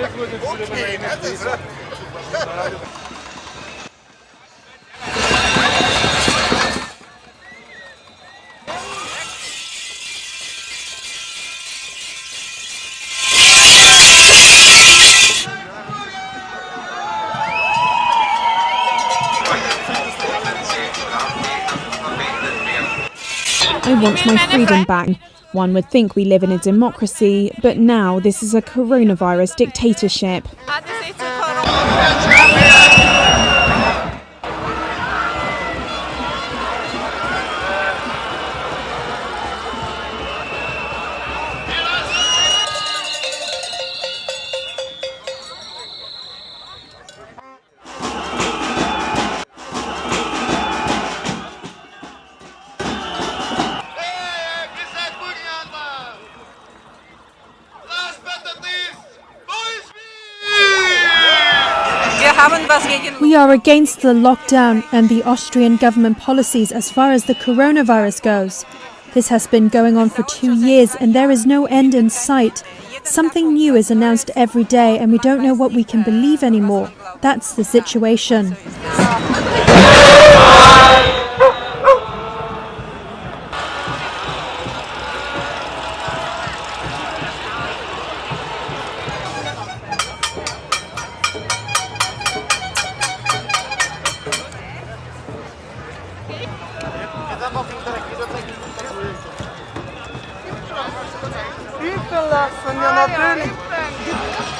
I want my freedom back. One would think we live in a democracy, but now this is a coronavirus dictatorship. We are against the lockdown and the Austrian government policies as far as the coronavirus goes. This has been going on for two years and there is no end in sight. Something new is announced every day and we don't know what we can believe anymore. That's the situation. Mariola, Sonia Mariola,